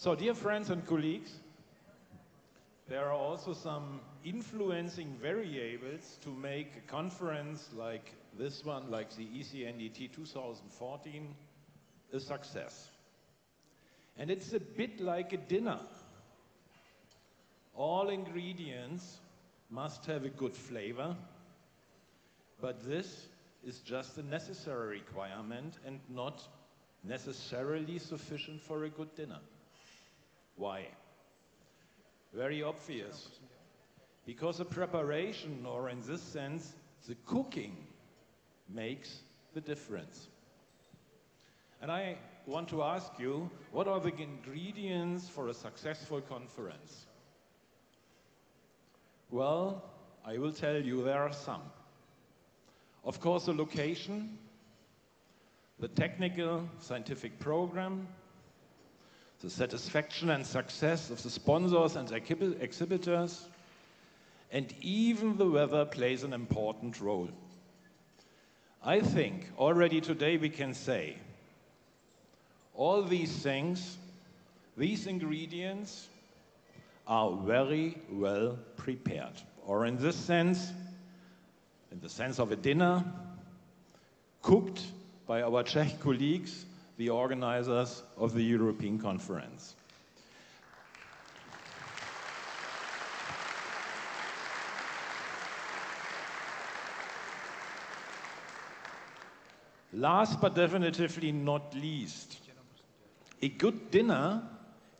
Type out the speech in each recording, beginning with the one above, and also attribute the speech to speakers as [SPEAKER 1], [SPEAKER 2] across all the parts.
[SPEAKER 1] So dear friends and colleagues, there are also some influencing variables to make a conference like this one, like the ECNDT 2014, a success. And it's a bit like a dinner. All ingredients must have a good flavor, but this is just a necessary requirement and not necessarily sufficient for a good dinner. Why? Very obvious. Because the preparation, or in this sense, the cooking, makes the difference. And I want to ask you, what are the ingredients for a successful conference? Well, I will tell you there are some. Of course, the location, the technical scientific program, the satisfaction and success of the sponsors and exhibitors, and even the weather plays an important role. I think already today we can say all these things, these ingredients are very well prepared. Or in this sense, in the sense of a dinner, cooked by our Czech colleagues, the organizers of the European Conference. Last but definitively not least, a good dinner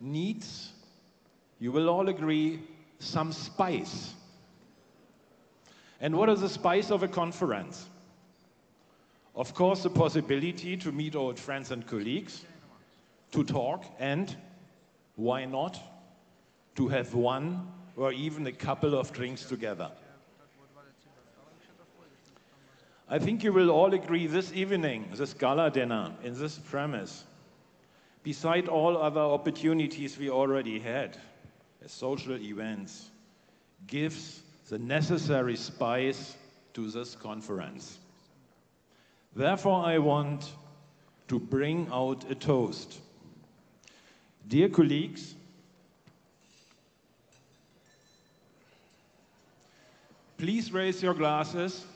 [SPEAKER 1] needs, you will all agree, some spice. And what is the spice of a conference? Of course, the possibility to meet old friends and colleagues, to talk, and why not, to have one or even a couple of drinks together. I think you will all agree this evening, this gala dinner in this premise, beside all other opportunities we already had as social events, gives the necessary spice to this conference. Therefore, I want to bring out a toast. Dear colleagues, please raise your glasses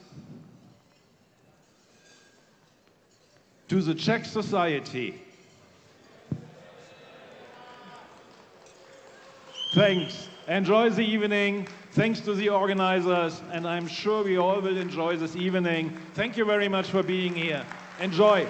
[SPEAKER 1] to the Czech society. Thanks. Enjoy the evening. Thanks to the organizers, and I'm sure we all will enjoy this evening. Thank you very much for being here. Enjoy.